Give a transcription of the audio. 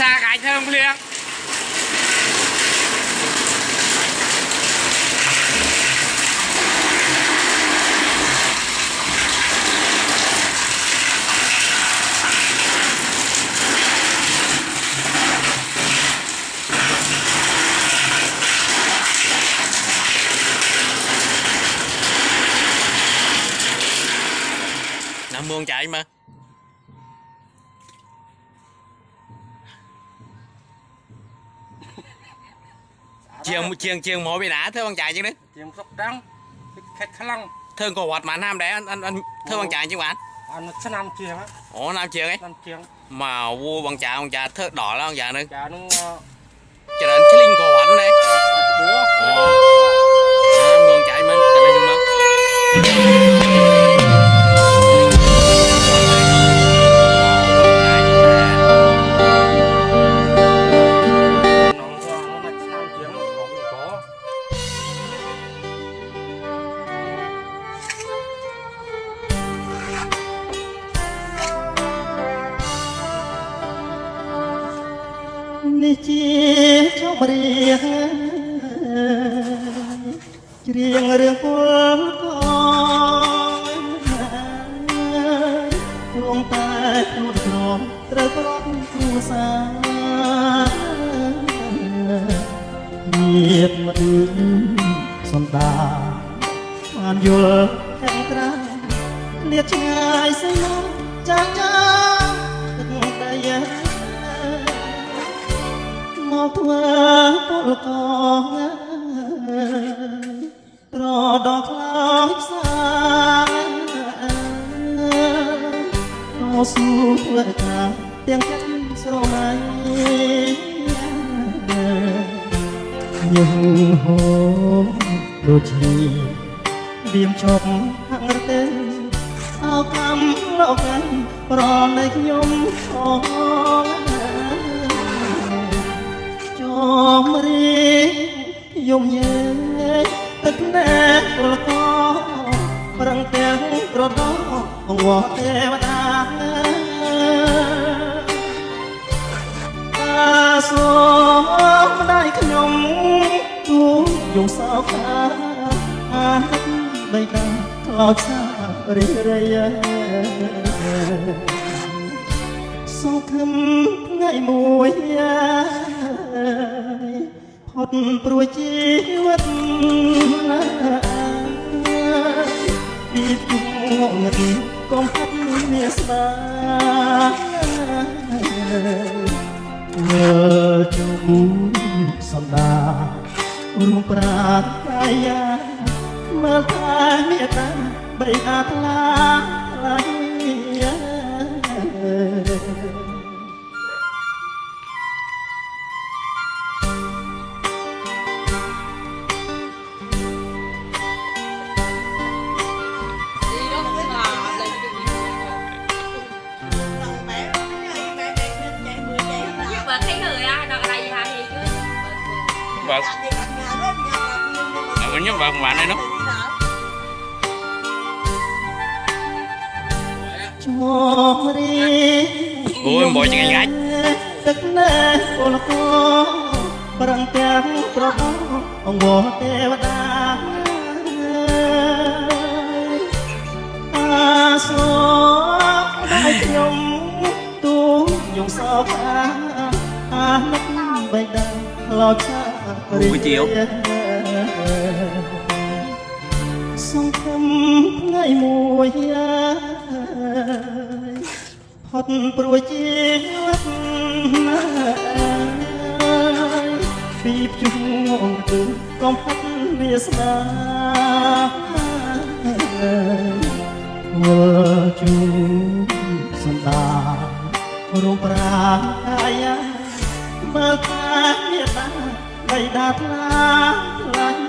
សាកាយធ្វើភ្លៀងណាមង chạy mà ជាងជាងជាងមកពីណាធ្វើបងចាយជាងនេះជាងស្រុកដាំងខេត្តខ្លាំងធ្វើក៏វត្តបានហាមដែរអនអនធ្វើបងចាយជាងបានអានឆ្នាំជាងអូណាមជាងឯង នេះជាជម្រៀងច្រៀងរឿងពលកងព្រមតែខ្លួនក្រមត្រូវប្រត់គ្រួសារញាតមកអឺសន្តាបានយល់ខាងក្រៅលៀតឆ្ងាយស្យំចា ដល់ខ្លោចផ្សាអូស៊ូធ្វើការទាំងចិត្តស្រមៃញឹងហូរដូចជាវាមជប់ហាំងរទេអោកំលោកឯងប្រណៃខ្ញុំខងចមរីយំ ញែទឹកណែប្រកប្រឹងទាំងប្រដោអង្វរទេវតាតាសូមម្ដាយខ្ញុំទូយំសោកអាអាទឹកបីតាខ្លោចសារីរៃសង្ឃឹមថ្ងៃមួយ ផុតព្រួយជីវិតពីទុកងងឹតកុំហាត់វាស្ដាមើលជុំសន្តារួមប្រាថ្នាមើលតែមេត្តាបីអាថ្លាថ្លា បាទអើខ្ញុំបើមិនបានទេនោះជមរីអូយមកឆ្ងាញ់ងាច់ទឹកណែពលកប្រឹងទាំងប្រដោអង្វរទេវតាអាសូដៃខ្ញុំទូយំសោកអាអានឹកបេះដូងខ្លោចសារីសង្ឃឹមថ្ងៃមួយផុតព្រួយជីវិតពីជុំងគឺកុំផាត់វាស្នាមើលជុំសន្តារំប្រាកាយាមើល បៃតាថ្លាថ្លាញ